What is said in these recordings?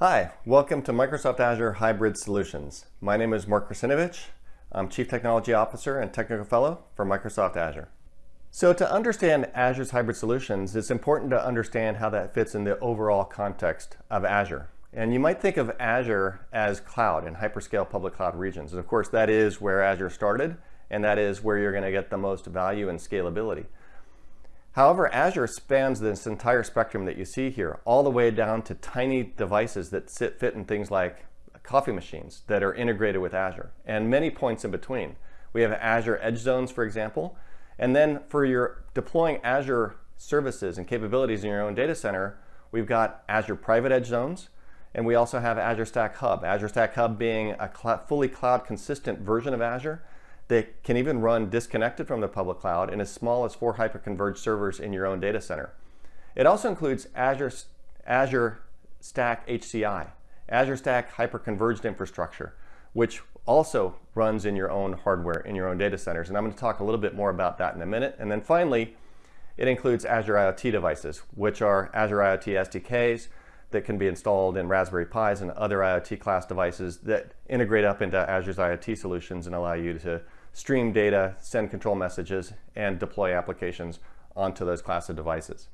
Hi, welcome to Microsoft Azure Hybrid Solutions. My name is Mark Russinovich. I'm Chief Technology Officer and Technical Fellow for Microsoft Azure. So to understand Azure's hybrid solutions, it's important to understand how that fits in the overall context of Azure. And you might think of Azure as cloud and hyperscale public cloud regions. And of course, that is where Azure started, and that is where you're going to get the most value and scalability. However, Azure spans this entire spectrum that you see here, all the way down to tiny devices that sit, fit in things like coffee machines that are integrated with Azure, and many points in between. We have Azure Edge Zones, for example, and then for your deploying Azure services and capabilities in your own data center, we've got Azure Private Edge Zones, and we also have Azure Stack Hub. Azure Stack Hub being a cl fully cloud consistent version of Azure that can even run disconnected from the public cloud in as small as four hyperconverged servers in your own data center. It also includes Azure, Azure Stack HCI, Azure Stack Hyperconverged Infrastructure, which also runs in your own hardware in your own data centers. And I'm going to talk a little bit more about that in a minute. And then finally, it includes Azure IoT devices, which are Azure IoT SDKs that can be installed in Raspberry Pis and other IoT class devices that integrate up into Azure's IoT solutions and allow you to stream data, send control messages, and deploy applications onto those class of devices.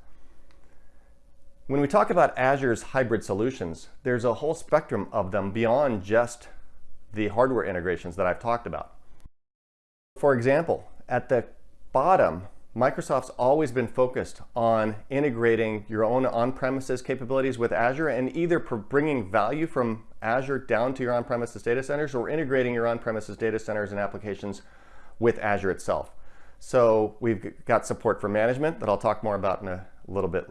When we talk about Azure's hybrid solutions, there's a whole spectrum of them beyond just the hardware integrations that I've talked about. For example, at the bottom, Microsoft's always been focused on integrating your own on-premises capabilities with Azure and either bringing value from Azure down to your on-premises data centers or integrating your on-premises data centers and applications with Azure itself. So we've got support for management that I'll talk more about in a little bit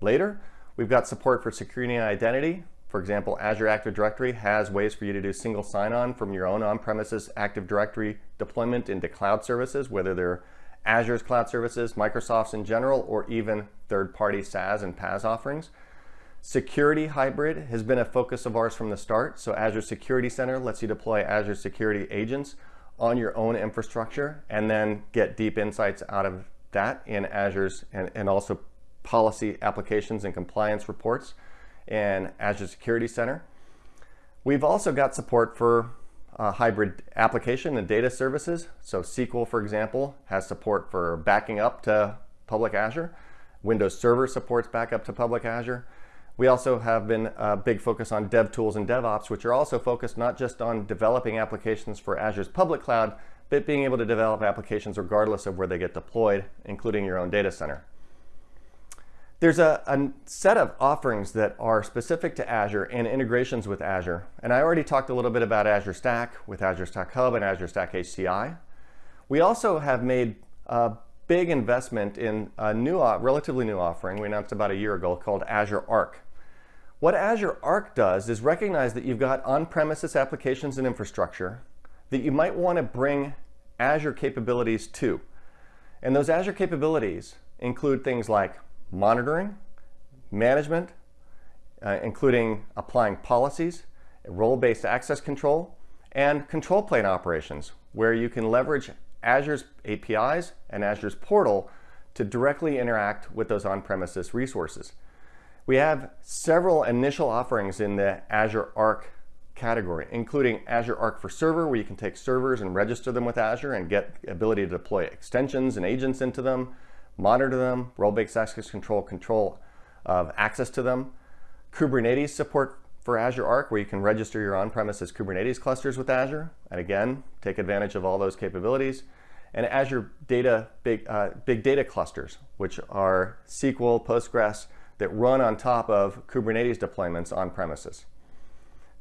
later. We've got support for security and identity. For example, Azure Active Directory has ways for you to do single sign-on from your own on-premises Active Directory deployment into cloud services, whether they're Azure's cloud services, Microsoft's in general, or even third-party SaaS and PaaS offerings. Security hybrid has been a focus of ours from the start. So Azure Security Center lets you deploy Azure Security agents on your own infrastructure and then get deep insights out of that in Azure's and, and also policy applications and compliance reports in Azure Security Center. We've also got support for uh, hybrid application and data services. So SQL, for example, has support for backing up to public Azure. Windows Server supports backup to public Azure. We also have been a big focus on dev tools and DevOps, which are also focused not just on developing applications for Azure's public cloud, but being able to develop applications regardless of where they get deployed, including your own data center. There's a, a, set of offerings that are specific to Azure and integrations with Azure. And I already talked a little bit about Azure Stack with Azure Stack Hub and Azure Stack HCI. We also have made a big investment in a new, uh, relatively new offering we announced about a year ago called Azure Arc. What Azure Arc does is recognize that you've got on-premises applications and infrastructure that you might want to bring Azure capabilities to. And those Azure capabilities include things like monitoring, management, uh, including applying policies, role-based access control, and control plane operations, where you can leverage Azure's APIs and Azure's portal to directly interact with those on-premises resources. We have several initial offerings in the Azure Arc category, including Azure Arc for Server, where you can take servers and register them with Azure and get the ability to deploy extensions and agents into them monitor them, role-based access control, control of access to them. Kubernetes support for Azure Arc, where you can register your on-premises Kubernetes clusters with Azure, and again, take advantage of all those capabilities. And Azure data big, uh, big data clusters, which are SQL, Postgres, that run on top of Kubernetes deployments on premises.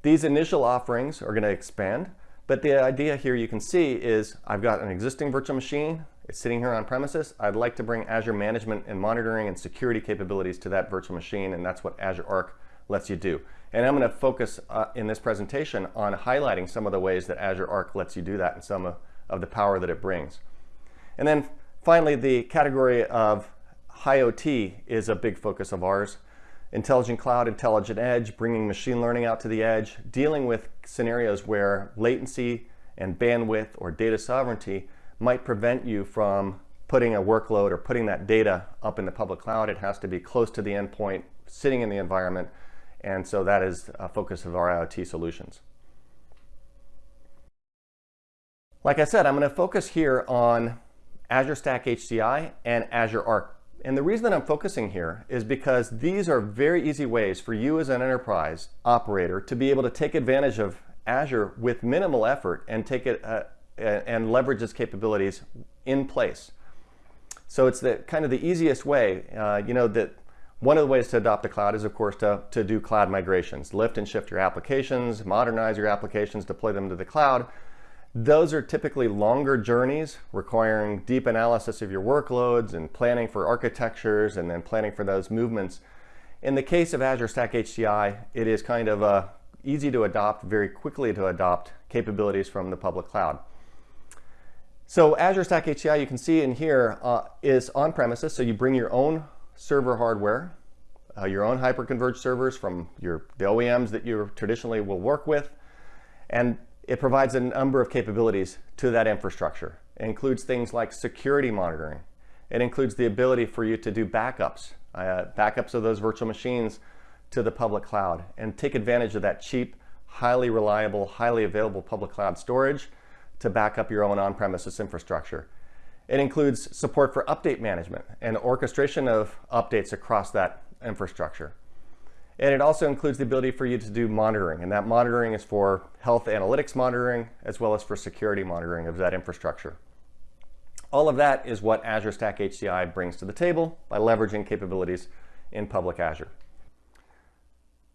These initial offerings are going to expand, but the idea here you can see is I've got an existing virtual machine it's sitting here on premises. I'd like to bring Azure management and monitoring and security capabilities to that virtual machine, and that's what Azure Arc lets you do. And I'm going to focus uh, in this presentation on highlighting some of the ways that Azure Arc lets you do that and some of, of the power that it brings. And then finally, the category of IoT is a big focus of ours. Intelligent cloud, intelligent edge, bringing machine learning out to the edge, dealing with scenarios where latency and bandwidth or data sovereignty might prevent you from putting a workload or putting that data up in the public cloud. It has to be close to the endpoint, sitting in the environment, And so that is a focus of our IoT solutions. Like I said, I'm going to focus here on Azure Stack HCI and Azure Arc. And the reason that I'm focusing here is because these are very easy ways for you as an enterprise operator to be able to take advantage of Azure with minimal effort and take it uh, and leverage its capabilities in place. So it's the kind of the easiest way, uh, you know, that one of the ways to adopt the cloud is, of course, to, to do cloud migrations, lift and shift your applications, modernize your applications, deploy them to the cloud. Those are typically longer journeys requiring deep analysis of your workloads and planning for architectures and then planning for those movements. In the case of Azure Stack HCI, it is kind of uh, easy to adopt, very quickly to adopt capabilities from the public cloud. So Azure Stack HCI, you can see in here, uh, is on premises. So you bring your own server hardware, uh, your own hyperconverged servers from your the OEMs that you traditionally will work with, and it provides a number of capabilities to that infrastructure. It includes things like security monitoring. It includes the ability for you to do backups, uh, backups of those virtual machines to the public cloud and take advantage of that cheap, highly reliable, highly available public cloud storage to back up your own on-premises infrastructure. It includes support for update management and orchestration of updates across that infrastructure. And it also includes the ability for you to do monitoring. And that monitoring is for health analytics monitoring, as well as for security monitoring of that infrastructure. All of that is what Azure Stack HCI brings to the table by leveraging capabilities in public Azure.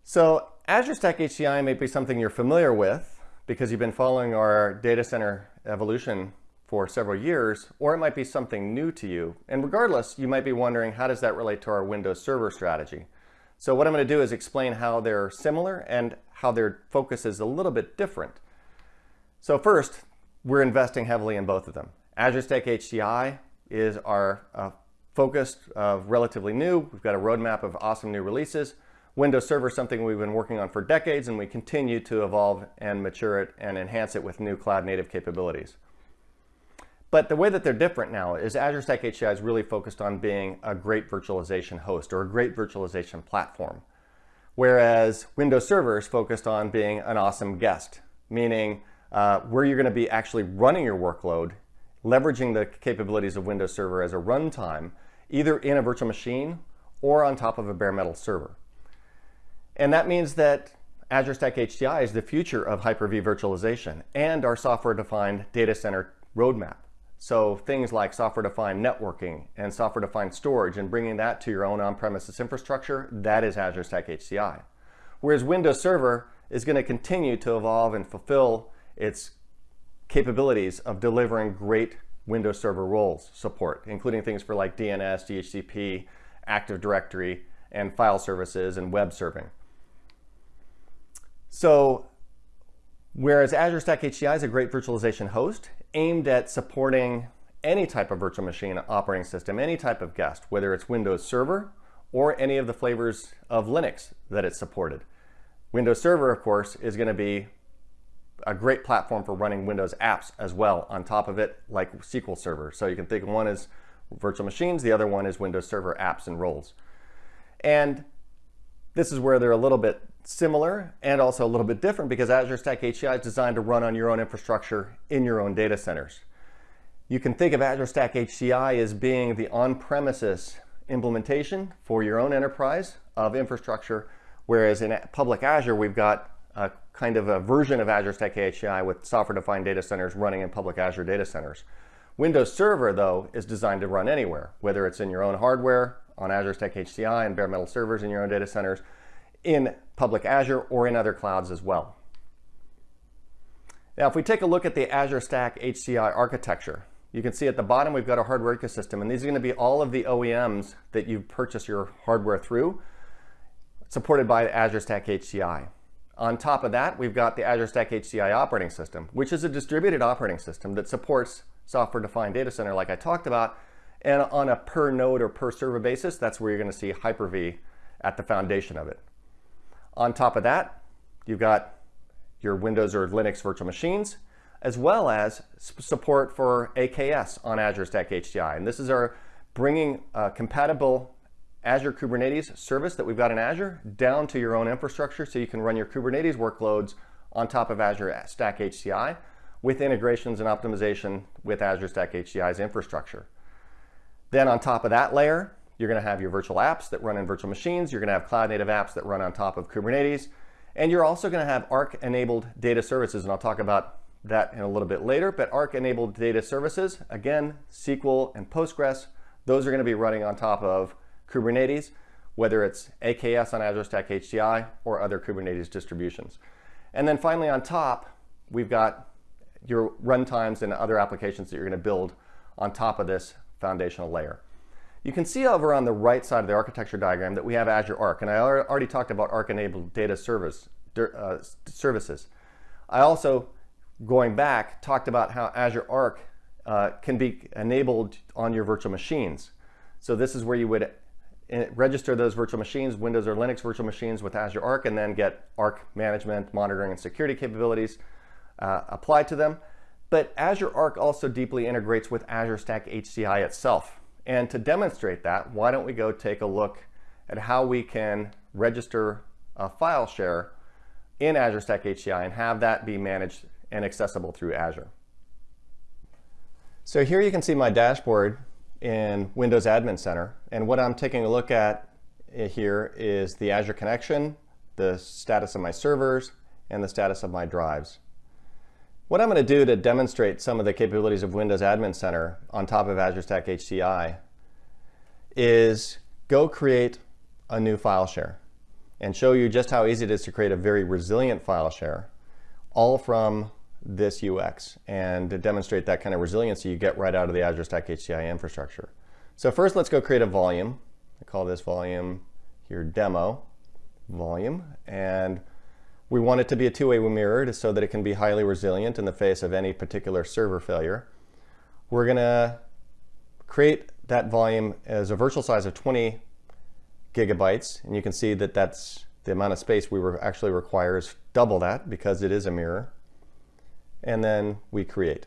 So Azure Stack HCI may be something you're familiar with because you've been following our data center evolution for several years, or it might be something new to you. And regardless, you might be wondering, how does that relate to our Windows Server strategy? So what I'm going to do is explain how they're similar and how their focus is a little bit different. So first, we're investing heavily in both of them. Azure Stack HCI is our uh, focus of relatively new. We've got a roadmap of awesome new releases. Windows Server is something we've been working on for decades and we continue to evolve and mature it and enhance it with new cloud native capabilities. But the way that they're different now is Azure Stack HCI is really focused on being a great virtualization host or a great virtualization platform. Whereas Windows Server is focused on being an awesome guest, meaning uh, where you're going to be actually running your workload, leveraging the capabilities of Windows Server as a runtime, either in a virtual machine or on top of a bare metal server. And that means that Azure Stack HCI is the future of Hyper-V virtualization and our software-defined data center roadmap. So things like software-defined networking and software-defined storage and bringing that to your own on-premises infrastructure, that is Azure Stack HCI. Whereas Windows Server is going to continue to evolve and fulfill its capabilities of delivering great Windows Server roles support, including things for like DNS, DHCP, Active Directory, and file services and web serving. So whereas Azure Stack HCI is a great virtualization host, aimed at supporting any type of virtual machine operating system, any type of guest, whether it's Windows Server or any of the flavors of Linux that it's supported. Windows Server, of course, is going to be a great platform for running Windows apps as well on top of it, like SQL Server. So you can think one is virtual machines, the other one is Windows Server apps and roles. And this is where they're a little bit similar and also a little bit different because Azure Stack HCI is designed to run on your own infrastructure in your own data centers. You can think of Azure Stack HCI as being the on-premises implementation for your own enterprise of infrastructure, whereas in public Azure, we've got a kind of a version of Azure Stack HCI with software-defined data centers running in public Azure data centers. Windows Server, though, is designed to run anywhere, whether it's in your own hardware, on Azure Stack HCI and bare metal servers in your own data centers, in public Azure or in other clouds as well. Now, if we take a look at the Azure Stack HCI architecture, you can see at the bottom we've got a hardware ecosystem, and these are going to be all of the OEMs that you purchase your hardware through, supported by Azure Stack HCI. On top of that, we've got the Azure Stack HCI operating system, which is a distributed operating system that supports software-defined data center like I talked about, and on a per node or per server basis, that's where you're going to see Hyper-V at the foundation of it. On top of that, you've got your Windows or Linux virtual machines, as well as support for AKS on Azure Stack HCI. And this is our bringing uh, compatible Azure Kubernetes service that we've got in Azure down to your own infrastructure so you can run your Kubernetes workloads on top of Azure Stack HCI with integrations and optimization with Azure Stack HCI's infrastructure. Then on top of that layer, you're going to have your virtual apps that run in virtual machines. You're going to have cloud native apps that run on top of Kubernetes. And you're also going to have Arc enabled data services. And I'll talk about that in a little bit later. But Arc enabled data services, again, SQL and Postgres, those are going to be running on top of Kubernetes, whether it's AKS on Azure Stack HCI or other Kubernetes distributions. And then finally on top, we've got your runtimes and other applications that you're going to build on top of this foundational layer. You can see over on the right side of the architecture diagram that we have Azure Arc, and I already talked about Arc-enabled data service, uh, services. I also, going back, talked about how Azure Arc uh, can be enabled on your virtual machines. So this is where you would uh, register those virtual machines, Windows or Linux virtual machines with Azure Arc, and then get Arc management, monitoring, and security capabilities uh, applied to them. But Azure Arc also deeply integrates with Azure Stack HCI itself. And to demonstrate that, why don't we go take a look at how we can register a file share in Azure Stack HCI and have that be managed and accessible through Azure. So here you can see my dashboard in Windows Admin Center. And what I'm taking a look at eh, here is the Azure connection, the status of my servers, and the status of my drives. What I'm going to do to demonstrate some of the capabilities of Windows Admin Center on top of Azure Stack HCI is go create a new file share and show you just how easy it is to create a very resilient file share all from this UX and to demonstrate that kind of resiliency you get right out of the Azure Stack HCI infrastructure. So first let's go create a volume. I call this volume here demo volume and we want it to be a two-way mirror so that it can be highly resilient in the face of any particular server failure. We're going to create that volume as a virtual size of 20 gigabytes. And you can see that that's the amount of space we re actually require is double that because it is a mirror. And then we create.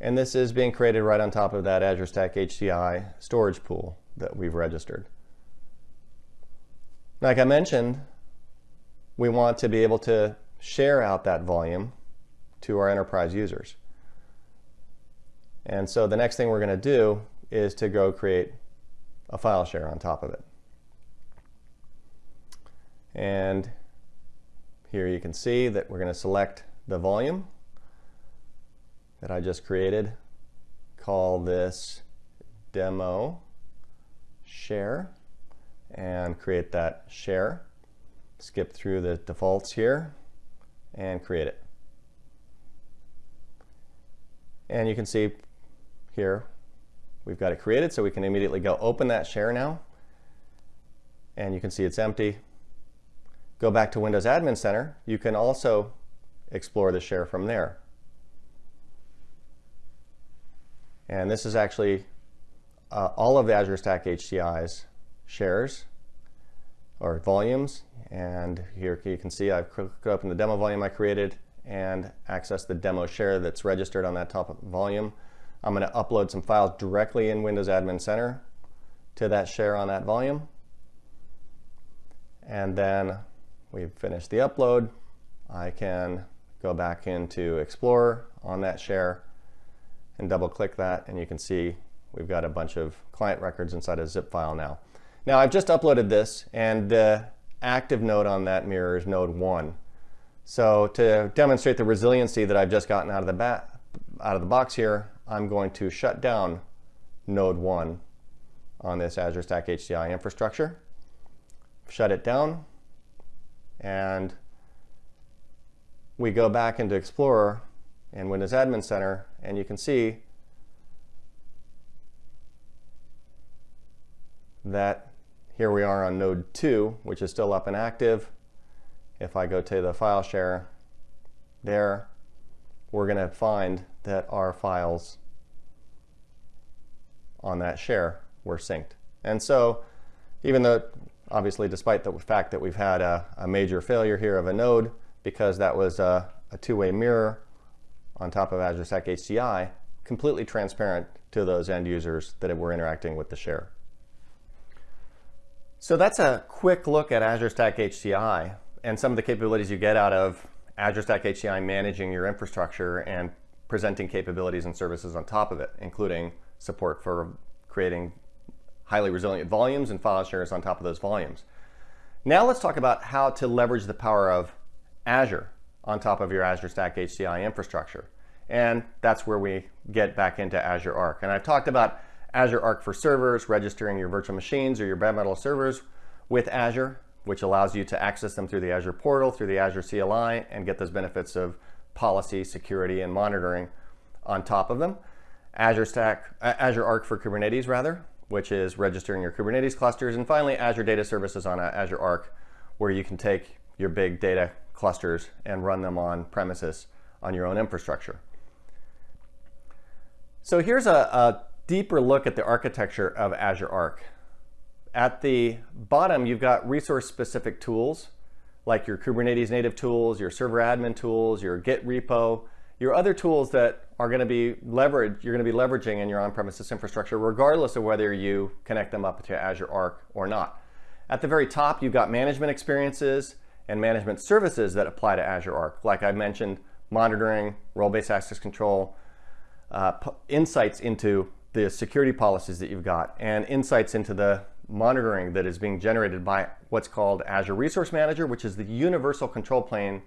And this is being created right on top of that Azure Stack HCI storage pool that we've registered. Like I mentioned, we want to be able to share out that volume to our enterprise users. And so the next thing we're going to do is to go create a file share on top of it. And here you can see that we're going to select the volume that I just created, call this demo share, and create that share skip through the defaults here and create it. And you can see here we've got it created so we can immediately go open that share now and you can see it's empty. Go back to Windows Admin Center. You can also explore the share from there. And this is actually uh, all of the Azure Stack HCI's shares or volumes. And here you can see I've clicked open the demo volume I created and access the demo share that's registered on that top volume. I'm going to upload some files directly in Windows Admin Center to that share on that volume. And then we've finished the upload. I can go back into Explorer on that share and double click that and you can see we've got a bunch of client records inside a zip file now. Now I've just uploaded this and the active node on that mirror is node 1. So to demonstrate the resiliency that I've just gotten out of the, out of the box here, I'm going to shut down node 1 on this Azure Stack HCI infrastructure. Shut it down and we go back into Explorer and Windows Admin Center and you can see that here we are on node 2, which is still up and active. If I go to the file share there, we're going to find that our files on that share were synced. And so even though, obviously, despite the fact that we've had a, a major failure here of a node, because that was a, a two-way mirror on top of Azure Stack HCI, completely transparent to those end users that were interacting with the share. So that's a quick look at Azure Stack HCI and some of the capabilities you get out of Azure Stack HCI managing your infrastructure and presenting capabilities and services on top of it, including support for creating highly resilient volumes and file shares on top of those volumes. Now let's talk about how to leverage the power of Azure on top of your Azure Stack HCI infrastructure. And that's where we get back into Azure Arc. And I've talked about Azure Arc for servers, registering your virtual machines or your bare metal servers with Azure, which allows you to access them through the Azure portal, through the Azure CLI, and get those benefits of policy, security, and monitoring on top of them. Azure Stack, Azure Arc for Kubernetes rather, which is registering your Kubernetes clusters. And finally, Azure Data Services on uh, Azure Arc, where you can take your big data clusters and run them on premises on your own infrastructure. So here's a, a deeper look at the architecture of Azure Arc. At the bottom, you've got resource-specific tools, like your Kubernetes native tools, your server admin tools, your Git repo, your other tools that are going to be leveraged, you're going to be leveraging in your on-premises infrastructure, regardless of whether you connect them up to Azure Arc or not. At the very top, you've got management experiences and management services that apply to Azure Arc. Like I mentioned, monitoring, role-based access control, uh, insights into the security policies that you've got and insights into the monitoring that is being generated by what's called Azure Resource Manager, which is the universal control plane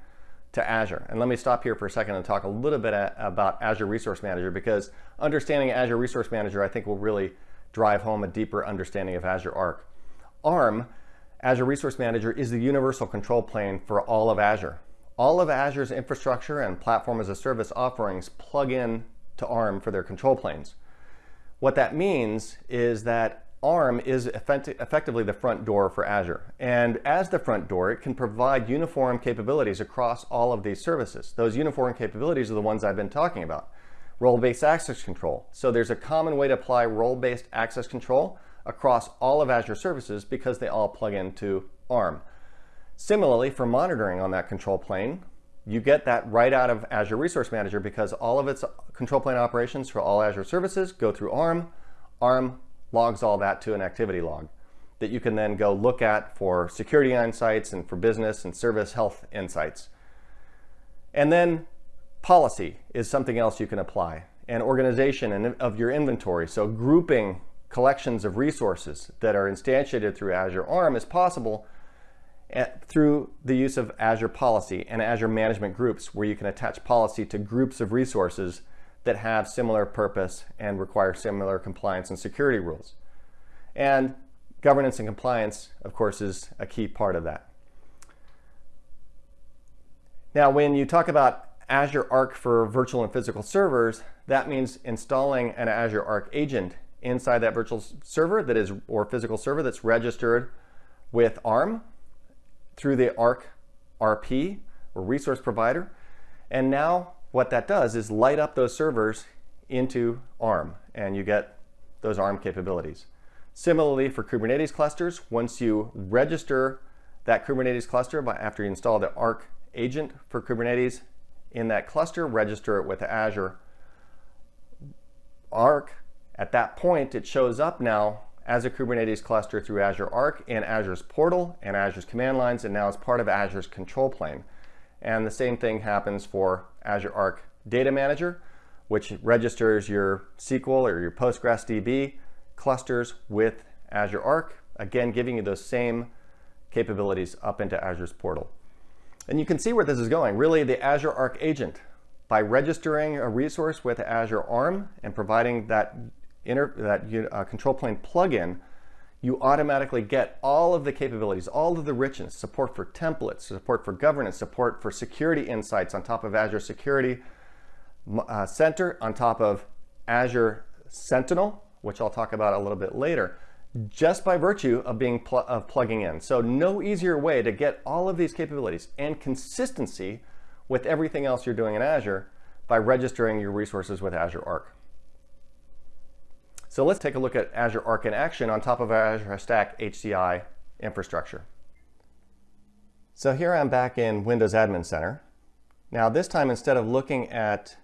to Azure. And let me stop here for a second and talk a little bit about Azure Resource Manager because understanding Azure Resource Manager, I think will really drive home a deeper understanding of Azure Arc. ARM, Azure Resource Manager, is the universal control plane for all of Azure. All of Azure's infrastructure and platform as a service offerings plug in to ARM for their control planes. What that means is that ARM is effect effectively the front door for Azure. And as the front door, it can provide uniform capabilities across all of these services. Those uniform capabilities are the ones I've been talking about. Role-based access control. So there's a common way to apply role-based access control across all of Azure services because they all plug into ARM. Similarly, for monitoring on that control plane, you get that right out of Azure Resource Manager because all of its control plane operations for all Azure services go through ARM. ARM logs all that to an activity log that you can then go look at for security insights and for business and service health insights. And then policy is something else you can apply and organization of your inventory. So grouping collections of resources that are instantiated through Azure ARM is possible through the use of Azure Policy and Azure Management Groups, where you can attach policy to groups of resources that have similar purpose and require similar compliance and security rules. And governance and compliance, of course, is a key part of that. Now, when you talk about Azure Arc for virtual and physical servers, that means installing an Azure Arc agent inside that virtual server that is, or physical server that's registered with ARM through the ARC RP or resource provider. And now what that does is light up those servers into ARM and you get those ARM capabilities. Similarly for Kubernetes clusters, once you register that Kubernetes cluster by after you install the Arc agent for Kubernetes in that cluster, register it with Azure Arc. At that point, it shows up now as a Kubernetes cluster through Azure Arc in Azure's portal and Azure's command lines, and now as part of Azure's control plane. And the same thing happens for Azure Arc Data Manager, which registers your SQL or your Postgres DB clusters with Azure Arc, again, giving you those same capabilities up into Azure's portal. And you can see where this is going. Really, the Azure Arc agent, by registering a resource with Azure ARM and providing that inter, that uh, control plane plugin, you automatically get all of the capabilities, all of the richness, support for templates, support for governance, support for security insights on top of Azure Security uh, Center, on top of Azure Sentinel, which I'll talk about a little bit later, just by virtue of being pl of plugging in. So no easier way to get all of these capabilities and consistency with everything else you're doing in Azure by registering your resources with Azure Arc. So let's take a look at Azure Arc in action on top of our Azure Stack HCI infrastructure. So here I'm back in Windows Admin Center. Now this time, instead of looking at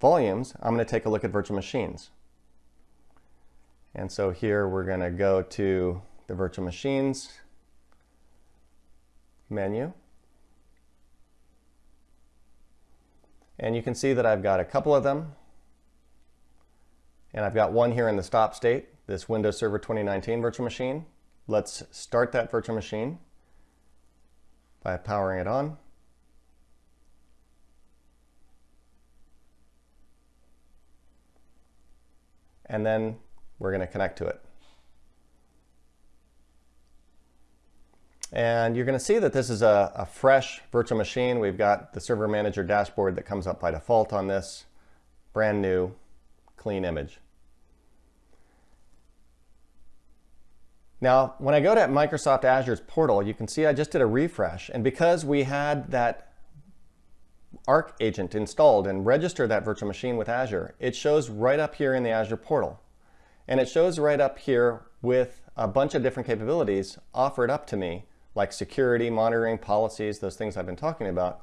volumes, I'm going to take a look at virtual machines. And so here we're going to go to the virtual machines menu. And you can see that I've got a couple of them. And I've got one here in the stop state, this Windows Server 2019 virtual machine. Let's start that virtual machine by powering it on. And then we're going to connect to it. And you're going to see that this is a, a, fresh virtual machine. We've got the server manager dashboard that comes up by default on this brand new clean image. Now, when I go to Microsoft Azure's portal, you can see I just did a refresh. And because we had that Arc agent installed and registered that virtual machine with Azure, it shows right up here in the Azure portal. And it shows right up here with a bunch of different capabilities offered up to me like security, monitoring, policies, those things I've been talking about,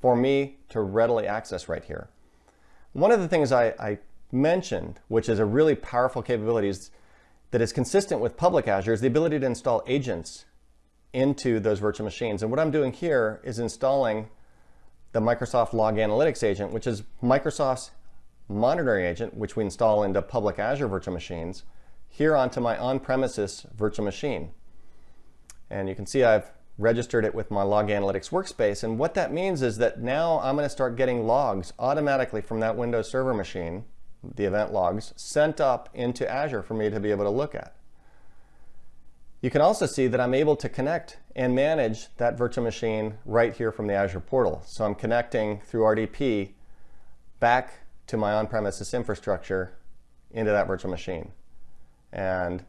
for me to readily access right here. One of the things I, I mentioned, which is a really powerful capability that is consistent with public Azure, is the ability to install agents into those virtual machines. And what I'm doing here is installing the Microsoft Log Analytics agent, which is Microsoft's monitoring agent, which we install into public Azure virtual machines, here onto my on-premises virtual machine. And you can see I've registered it with my Log Analytics workspace. And what that means is that now I'm going to start getting logs automatically from that Windows Server machine, the event logs, sent up into Azure for me to be able to look at. You can also see that I'm able to connect and manage that virtual machine right here from the Azure portal. So I'm connecting through RDP back to my on-premises infrastructure into that virtual machine. And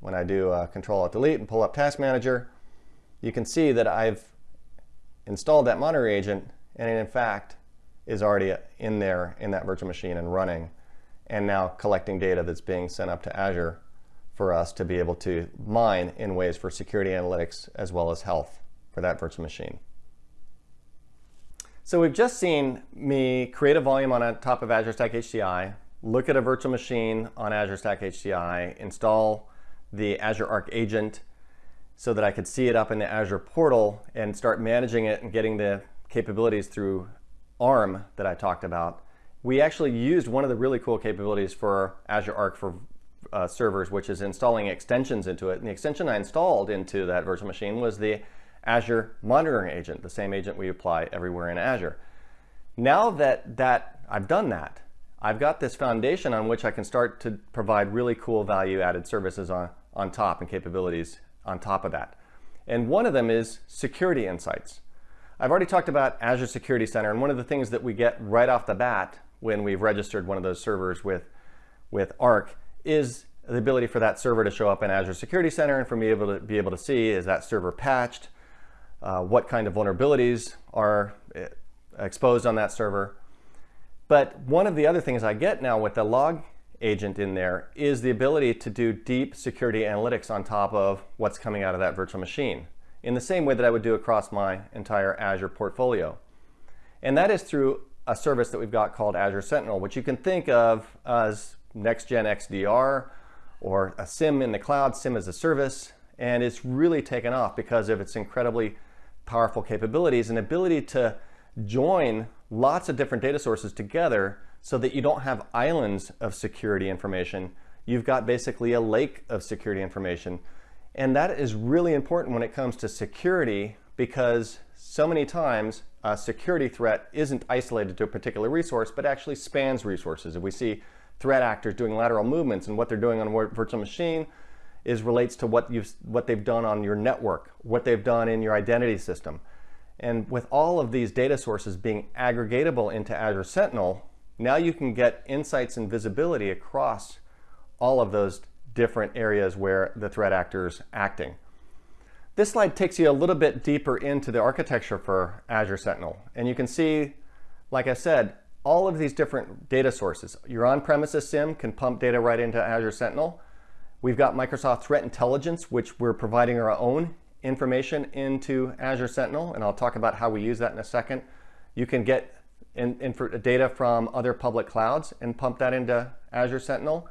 when I do uh, Control Alt Delete and pull up Task Manager, you can see that I've installed that monitor agent and it in fact is already in there in that virtual machine and running and now collecting data that's being sent up to Azure for us to be able to mine in ways for security analytics as well as health for that virtual machine. So we've just seen me create a volume on top of Azure Stack HCI, look at a virtual machine on Azure Stack HCI, install the Azure Arc agent so that I could see it up in the Azure portal and start managing it and getting the capabilities through ARM that I talked about. We actually used one of the really cool capabilities for Azure Arc for uh, servers, which is installing extensions into it. And the extension I installed into that virtual machine was the Azure Monitoring Agent, the same agent we apply everywhere in Azure. Now that, that I've done that, I've got this foundation on which I can start to provide really cool value-added services on, on top and capabilities on top of that. And one of them is security insights. I've already talked about Azure Security Center, and one of the things that we get right off the bat when we've registered one of those servers with, with Arc is the ability for that server to show up in Azure Security Center and for me able to be able to see is that server patched, uh, what kind of vulnerabilities are eh, exposed on that server. But one of the other things I get now with the log agent in there is the ability to do deep security analytics on top of what's coming out of that virtual machine in the same way that I would do across my entire Azure portfolio. And that is through a service that we've got called Azure Sentinel, which you can think of as next-gen XDR or a SIEM in the cloud, SIEM as a service, and it's really taken off because of its incredibly powerful capabilities and ability to join lots of different data sources together so that you don't have islands of security information. You've got basically a lake of security information. And that is really important when it comes to security because so many times a security threat isn't isolated to a particular resource, but actually spans resources. If we see threat actors doing lateral movements and what they're doing on a virtual machine is relates to what, you've, what they've done on your network, what they've done in your identity system. And with all of these data sources being aggregatable into Azure Sentinel, now you can get insights and visibility across all of those different areas where the threat actor is acting. This slide takes you a little bit deeper into the architecture for Azure Sentinel. And you can see, like I said, all of these different data sources. Your on-premises SIEM can pump data right into Azure Sentinel. We've got Microsoft Threat Intelligence, which we're providing our own information into Azure Sentinel, and I'll talk about how we use that in a second. You can get in, in data from other public clouds and pump that into Azure Sentinel.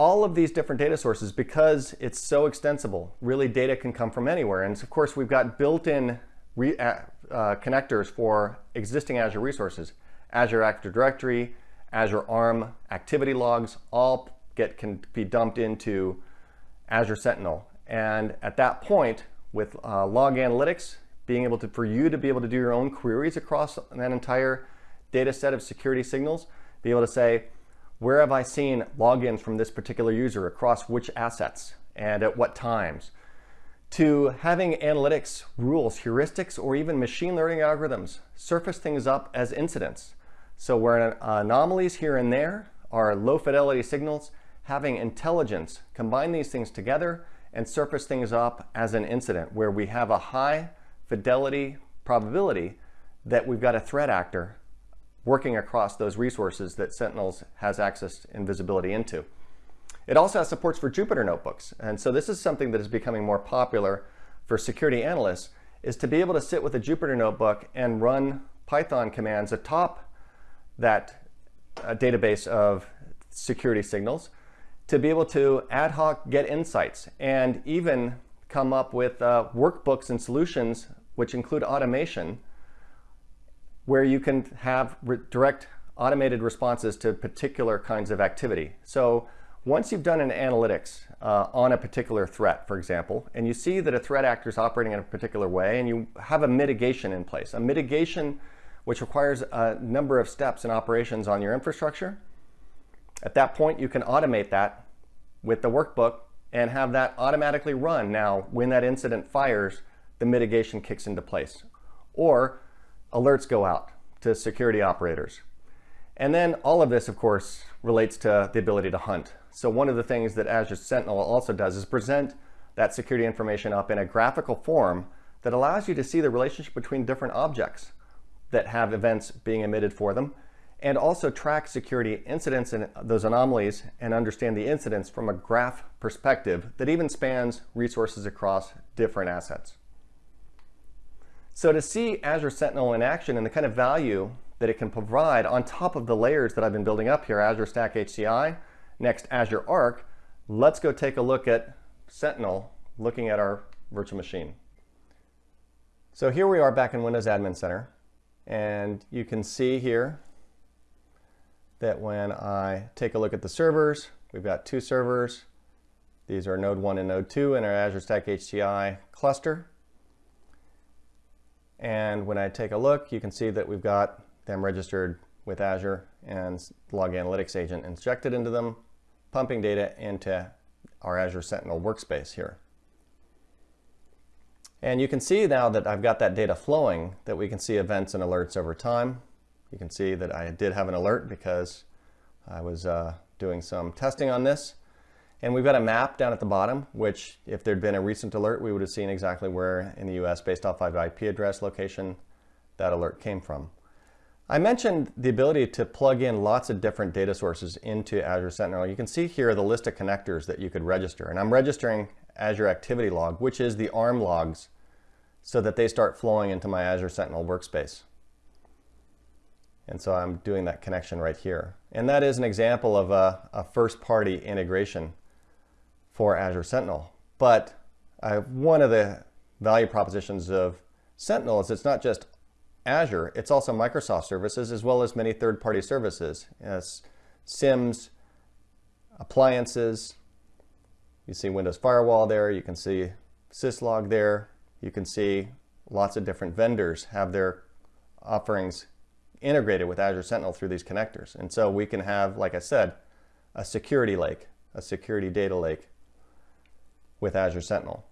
All of these different data sources, because it's so extensible, really data can come from anywhere. And of course, we've got built-in uh, uh, connectors for existing Azure resources. Azure Active Directory, Azure ARM activity logs, all get can be dumped into Azure Sentinel. And at that point, with uh, log analytics, being able to, for you to be able to do your own queries across that entire data set of security signals, be able to say, where have I seen logins from this particular user across which assets and at what times? To having analytics rules, heuristics, or even machine learning algorithms surface things up as incidents. So where anomalies here and there are low fidelity signals, having intelligence combine these things together and surface things up as an incident where we have a high fidelity probability that we've got a threat actor working across those resources that Sentinels has access and visibility into. It also has supports for Jupyter notebooks. And so this is something that is becoming more popular for security analysts is to be able to sit with a Jupyter notebook and run Python commands atop that uh, database of security signals to be able to ad hoc get insights and even come up with uh, workbooks and solutions which include automation where you can have direct automated responses to particular kinds of activity. So once you've done an analytics uh, on a particular threat, for example, and you see that a threat actor is operating in a particular way and you have a mitigation in place, a mitigation which requires a number of steps and operations on your infrastructure, at that point you can automate that with the workbook and have that automatically run. Now, when that incident fires, the mitigation kicks into place. Or alerts go out to security operators. And then all of this, of course, relates to the ability to hunt. So one of the things that Azure Sentinel also does is present that security information up in a graphical form that allows you to see the relationship between different objects that have events being emitted for them and also track security incidents and those anomalies and understand the incidents from a graph perspective that even spans resources across different assets. So to see Azure Sentinel in action and the kind of value that it can provide on top of the layers that I've been building up here, Azure Stack HCI, next Azure Arc, let's go take a look at Sentinel looking at our virtual machine. So here we are back in Windows Admin Center. And you can see here that when I take a look at the servers, we've got two servers. These are Node 1 and Node 2 in our Azure Stack HCI cluster. And when I take a look, you can see that we've got them registered with Azure and Log Analytics Agent injected into them, pumping data into our Azure Sentinel workspace here. And you can see now that I've got that data flowing that we can see events and alerts over time. You can see that I did have an alert because I was uh, doing some testing on this. And we've got a map down at the bottom, which if there'd been a recent alert, we would have seen exactly where in the US, based off of IP address location, that alert came from. I mentioned the ability to plug in lots of different data sources into Azure Sentinel. You can see here the list of connectors that you could register. And I'm registering Azure Activity Log, which is the ARM logs, so that they start flowing into my Azure Sentinel workspace. And so I'm doing that connection right here. And that is an example of a, a first-party integration for Azure Sentinel. But one of the value propositions of Sentinel is it's not just Azure, it's also Microsoft services as well as many third-party services, as SIEMs, appliances. You see Windows Firewall there, you can see syslog there, you can see lots of different vendors have their offerings integrated with Azure Sentinel through these connectors. And so we can have, like I said, a security lake, a security data lake with Azure Sentinel.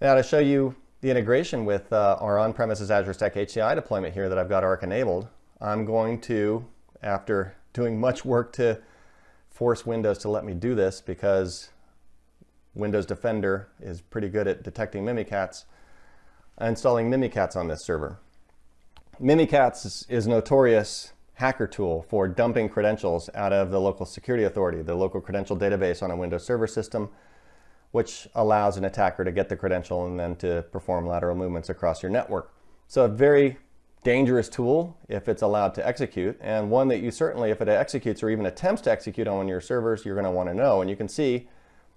Now to show you the integration with uh, our on-premises Azure Stack HCI deployment here that I've got ARC enabled, I'm going to, after doing much work to force Windows to let me do this because Windows Defender is pretty good at detecting Mimikatz, installing Mimikatz on this server. Mimikatz is, is notorious hacker tool for dumping credentials out of the local security authority, the local credential database on a Windows Server system, which allows an attacker to get the credential and then to perform lateral movements across your network. So a very dangerous tool if it's allowed to execute, and one that you certainly, if it executes or even attempts to execute on one of your servers, you're going to want to know. And you can see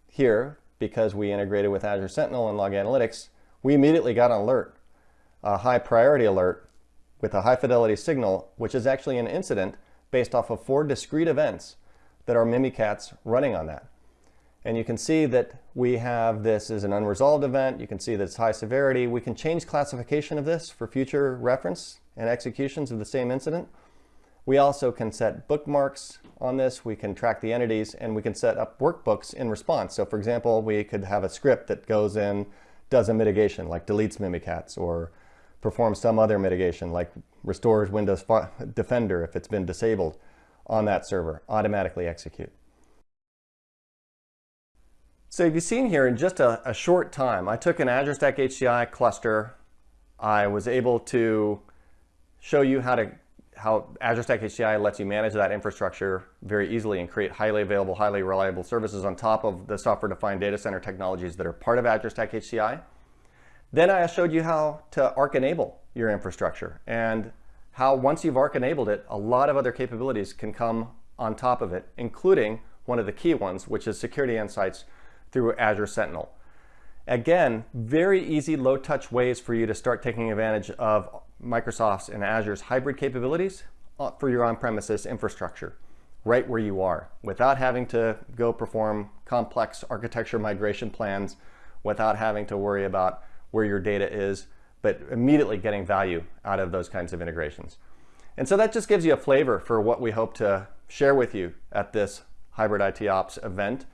here, because we integrated with Azure Sentinel and Log Analytics, we immediately got an alert, a high priority alert with a high fidelity signal, which is actually an incident based off of four discrete events that are Mimikatz running on that. And you can see that we have this as an unresolved event. You can see that it's high severity. We can change classification of this for future reference and executions of the same incident. We also can set bookmarks on this. We can track the entities and we can set up workbooks in response. So for example, we could have a script that goes in, does a mitigation like deletes Mimikatz or performs some other mitigation like restores Windows Defender if it's been disabled on that server, automatically execute. So you've seen here in just a, a, short time, I took an Azure Stack HCI cluster. I was able to show you how to how Azure Stack HCI lets you manage that infrastructure very easily and create highly available, highly reliable services on top of the software-defined data center technologies that are part of Azure Stack HCI. Then I showed you how to ARC enable your infrastructure and how once you've ARC enabled it, a lot of other capabilities can come on top of it, including one of the key ones, which is security insights through Azure Sentinel. Again, very easy low-touch ways for you to start taking advantage of Microsoft's and Azure's hybrid capabilities uh, for your on-premises infrastructure right where you are without having to go perform complex architecture migration plans, without having to worry about where your data is, but immediately getting value out of those kinds of integrations. And so that just gives you a flavor for what we hope to share with you at this Hybrid IT Ops event.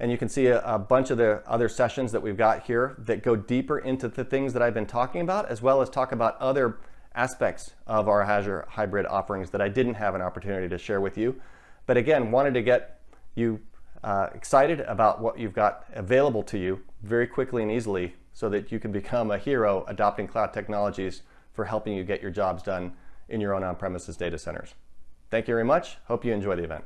And you can see a, a, bunch of the other sessions that we've got here that go deeper into the things that I've been talking about, as well as talk about other aspects of our Azure hybrid offerings that I didn't have an opportunity to share with you. But again, wanted to get you uh, excited about what you've got available to you very quickly and easily so that you can become a hero adopting cloud technologies for helping you get your jobs done in your own on-premises data centers. Thank you very much. Hope you enjoy the event.